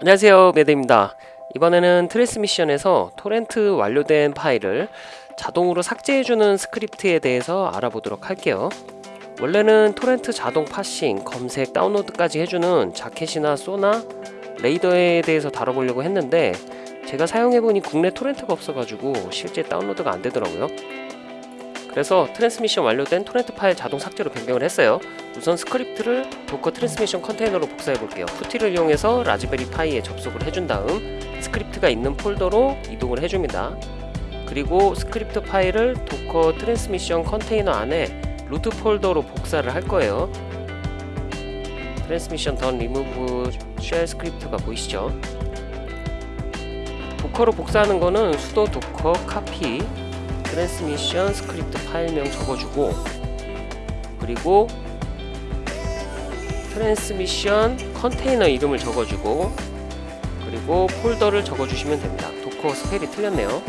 안녕하세요 매드입니다. 이번에는 Transmission에서 토렌트 완료된 파일을 자동으로 삭제해주는 스크립트에 대해서 알아보도록 할게요. 원래는 토렌트 자동 parsing, 검색, 다운로드까지 해주는 Jackett이나 Sonarr Radarr에 대해서 다뤄보려고 했는데 제가 사용해보니 국내 토렌트가 없어가지고 실제 다운로드가 안되더라고요 그래서 Transmission 완료된 토렌트 파일 자동 삭제로 변경을 했어요. 우선 스크립트를 Docker Transmission 컨테이너로 복사해 볼게요. PuTTY를 이용해서 Raspberry Pi에 접속을 해준 다음 스크립트가 있는 폴더로 이동을 해줍니다. 그리고 스크립트 파일을 Docker Transmission 컨테이너 안에 루트 폴더로 복사를 할 거예요. 트랜스미션 던 리무브 쉘 스크립트가 보이시죠? Docker로 복사하는 거는 sudo docker copy Transmission 스크립트 파일명 적어주고 그리고 Transmission 컨테이너 이름을 적어주고 그리고 폴더를 적어주시면 됩니다. Docker spell이 틀렸네요.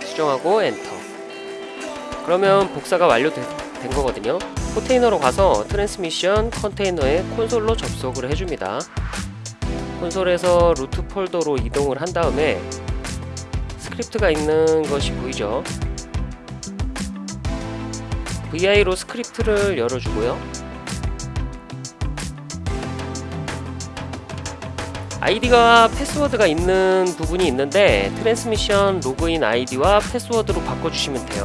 수정하고 엔터 그러면 복사가 완료된 거거든요. 컨테이너로 가서 Transmission 컨테이너에 콘솔로 접속을 해줍니다. 콘솔에서 루트 폴더로 이동을 한 다음에 스크립트가 있는 것이 보이죠? VI로 스크립트를 열어주고요. 아이디가 패스워드가 있는 부분이 있는데 Transmission 로그인 아이디와 패스워드로 바꿔주시면 돼요.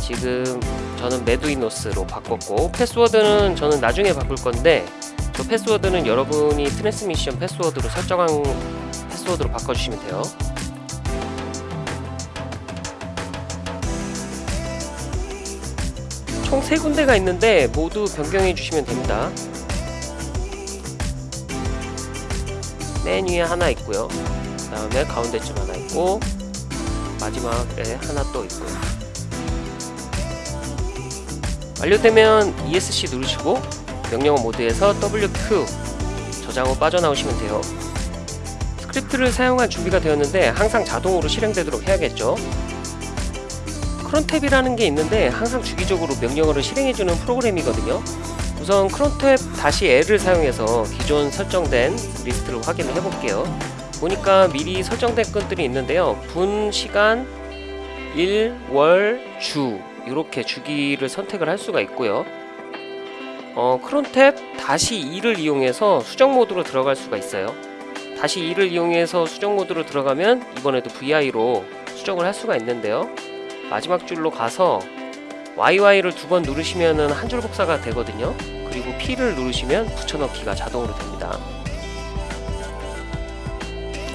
지금 저는 메두이노스로 바꿨고 패스워드는 저는 나중에 바꿀 건데 저 패스워드는 여러분이 Transmission 패스워드로 설정한 패스워드로 바꿔주시면 돼요 총 3군데가 있는데 모두 변경해 주시면 됩니다. 맨 위에 하나 있고요. 그 다음에 가운데쯤 하나 있고 마지막에 하나 또 있고요. 완료되면 ESC 누르시고 명령어 모드에서 WQ 저장 후 빠져나오시면 돼요. 스크립트를 사용할 준비가 되었는데 항상 자동으로 실행되도록 해야겠죠 crontab이라는 게 있는데 항상 주기적으로 명령어를 실행해주는 프로그램이거든요. 우선 crontab 다시 L을 사용해서 기존 설정된 리스트를 확인을 해볼게요. 보니까 미리 설정된 건들이 있는데요. 분, 시간, 일, 월, 주 이렇게 주기를 선택을 할 수가 있고요. 어, 크론탭 다시 2를 이용해서 수정 모드로 들어갈 수가 있어요. 다시 2를 이용해서 수정 모드로 들어가면 이번에도 VI로 수정을 할 수가 있는데요 마지막 줄로 가서 YY를 두 번 누르시면 한 줄 복사가 되거든요. 그리고 P를 누르시면 붙여넣기가 자동으로 됩니다.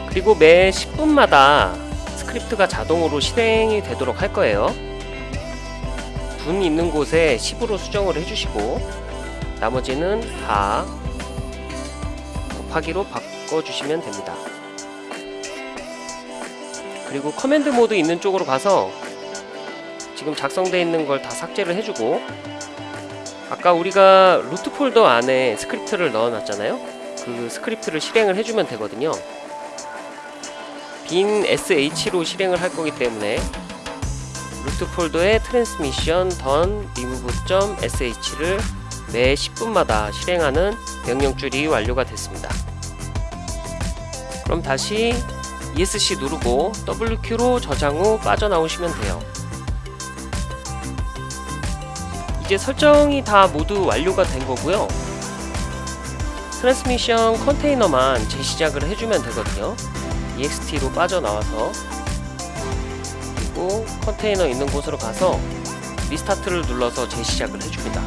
그리고 매 10분마다 스크립트가 자동으로 실행이 되도록 할 거예요. 분 있는 곳에 10으로 수정을 해주시고 나머지는 다 곱하기로 바꿔주시면 됩니다. 그리고 command 모드 있는 쪽으로 가서 지금 작성되어 있는 걸 다 삭제를 해주고 아까 우리가 root 폴더 안에 스크립트를 넣어놨잖아요? 그 스크립트를 실행을 해주면 되거든요. bin sh로 실행을 할 거기 때문에 root 폴더에 transmission done remove.sh를 매 10분마다 실행하는 명령줄이 완료가 됐습니다. 그럼 다시 ESC 누르고 WQ로 저장 후 빠져나오시면 돼요 이제 설정이 다 모두 완료가 된 거고요. 트랜스미션 컨테이너만 재시작을 해주면 되거든요. exit로 빠져나와서. 그리고 컨테이너 있는 곳으로 가서 restart를 눌러서 재시작을 해줍니다.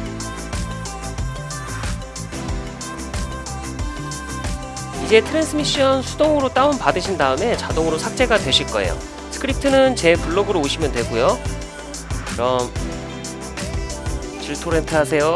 이제 트랜스미션 수동으로 다운 받으신 다음에 자동으로 삭제가 되실 거예요. 스크립트는 제 블로그로 오시면 되고요. 그럼 질토렌트 하세요